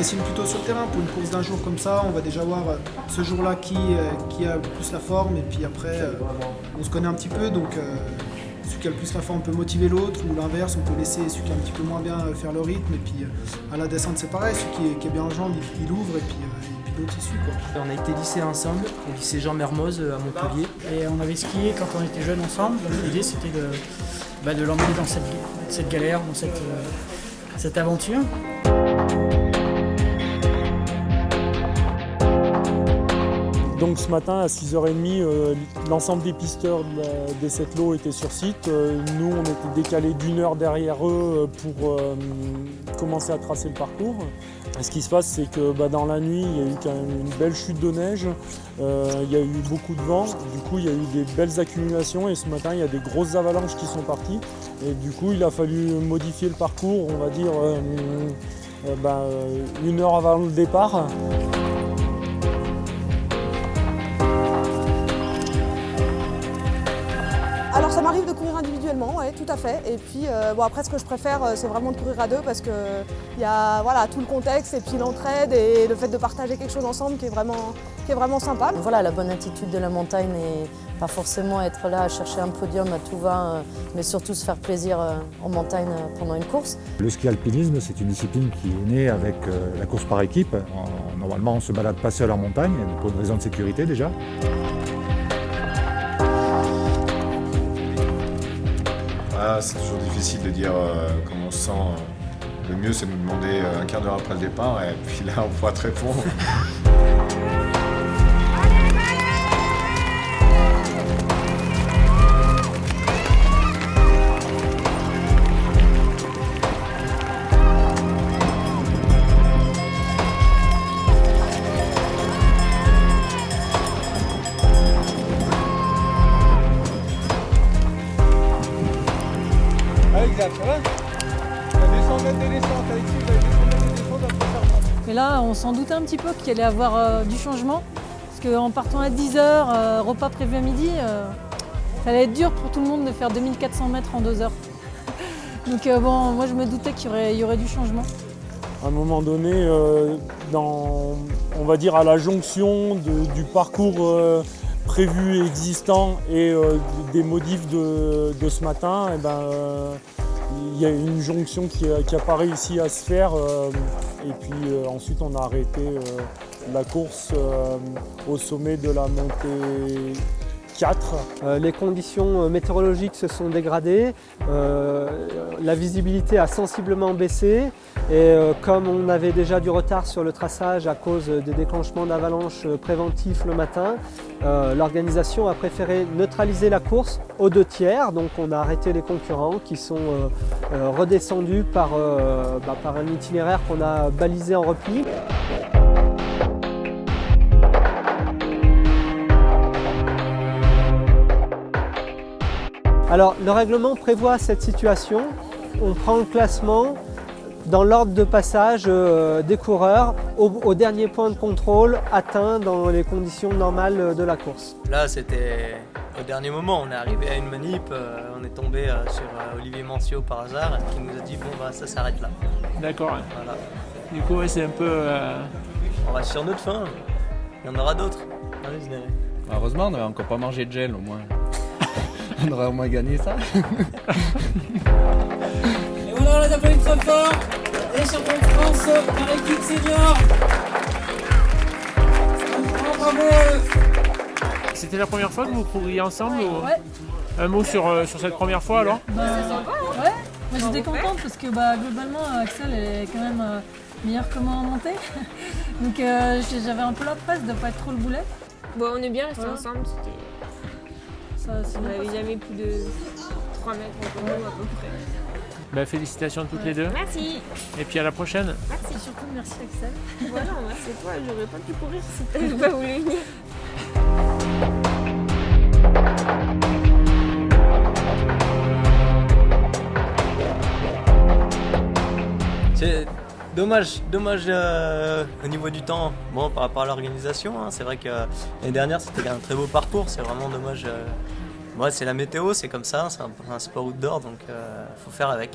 dessine plutôt sur le terrain. Pour une course d'un jour comme ça, on va déjà voir euh, ce jour-là qui, euh, qui a le plus la forme. Et puis après, euh, on se connaît un petit peu. Donc celui qui a le plus la forme peut motiver l'autre. Ou l'inverse, on peut laisser celui qui est un petit peu moins bien faire le rythme. Et puis à la descente, c'est pareil. Celui qui est, qui est bien en jambes, il, il ouvre. Et puis, et puis l'autre, il suit. Quoi. On a été lycée ensemble, au lycée Jean Mermoz à Montpellier. Et on avait skié quand on était jeunes ensemble. Donc l'idée c'était de, bah, de l'emmener dans cette, cette galère, dans cette, cette aventure. Donc ce matin à 6h30, euh, l'ensemble des pisteurs de des sept lots étaient sur site. Euh, nous, on était décalés d'une heure derrière eux euh, pour commencer à tracer le parcours. Ce qui se passe, c'est que bah, dans la nuit, il y a eu quand même une belle chute de neige. Il y a eu beaucoup de vent. Du coup, il y a eu des belles accumulations. Et ce matin, il y a des grosses avalanches qui sont parties. Et du coup, il a fallu modifier le parcours, on va dire, bah, une heure avant le départ. Alors ça m'arrive de courir individuellement, ouais, tout à fait. Et puis euh, bon après ce que je préfère euh, c'est vraiment de courir à deux parce que il y a voilà, tout le contexte et puis l'entraide et le fait de partager quelque chose ensemble qui est vraiment, qui est vraiment sympa. Voilà, la bonne attitude de la montagne et pas forcément être là à chercher un podium à tout va, euh, mais surtout se faire plaisir en montagne pendant une course. Le ski alpinisme, c'est une discipline qui est née avec la course par équipe. En- Normalement, on ne se balade pas seul en montagne, pour une raison de sécurité déjà. Ah, c'est toujours difficile de dire euh, comment on se sent. Le mieux, c'est de nous demander euh, un quart d'heure après le départ, et puis là, on pourra te répondre. Mais là, on s'en doutait un petit peu qu'il allait y avoir euh, du changement. Parce qu'en partant à 10h, repas prévu à midi, euh, ça allait être dur pour tout le monde de faire 2400 mètres en 2 heures. Donc euh, bon, moi je me doutais qu'il y aurait, il y aurait du changement. à un moment donné, euh, dans, on va dire à la jonction de- du parcours euh, prévu et existant et euh, des modifs de, de ce matin, eh ben, euh, il y a une jonction qui n'a pas réussi à se faire. euh, et puis euh, ensuite, on a arrêté euh, la course euh, au sommet de la montée 4. Euh, les conditions euh, météorologiques se sont dégradées, euh, la visibilité a sensiblement baissé et comme on avait déjà du retard sur le traçage à cause des déclenchements d'avalanches préventifs le matin, l'organisation a préféré neutraliser la course aux deux tiers, donc on a arrêté les concurrents qui sont redescendus bah, par un itinéraire qu'on a balisé en repli. Alors, le règlement prévoit cette situation. On prend le classement dans l'ordre de passage euh, des coureurs au, au dernier point de contrôle atteint dans les conditions normales de la course. Là, c'était au dernier moment. On est arrivé à une manip, euh, on est tombé euh, sur Olivier Mancio par hasard, qui nous a dit bon bah ça s'arrête là. D'accord. Voilà. Du coup, ouais, c'est un peu. euh, On reste sur notre fin. Il y en aura d'autres. Heureusement, on n'avait encore pas mangé de gel au moins. On aurait au moins gagné ça. Et voilà, les applaudissements très fort Les champions de France par équipe senior C'était la première fois que vous couriez ensemble ou- Ouais, Un mot sur, euh, sur cette première fois alors bah, ouais. Moi j'étais contente parce que bah, globalement Axel est quand même euh, meilleure que moi en montée. Donc euh, j'avais un peu la presse de pas être trop le boulet. Bon, on est bien restés ensemble. c'était- Ça, c'est On bien n'avait jamais plus de 3 mètres entre nous à peu près. Bah, Félicitations toutes les deux. Merci. Et puis à la prochaine. Et surtout merci Axel. Voilà, merci toi. J'aurais pas pu courir si t'avais pas voulu venir. C'est dommage, dommage euh, au niveau du temps. Bon, par rapport à l'organisation, hein, c'est vrai que euh, l'année dernière c'était un très beau parcours. C'est vraiment dommage. euh, Moi, c'est la météo, c'est comme ça. C'est un, un sport outdoor, donc euh, faut faire avec.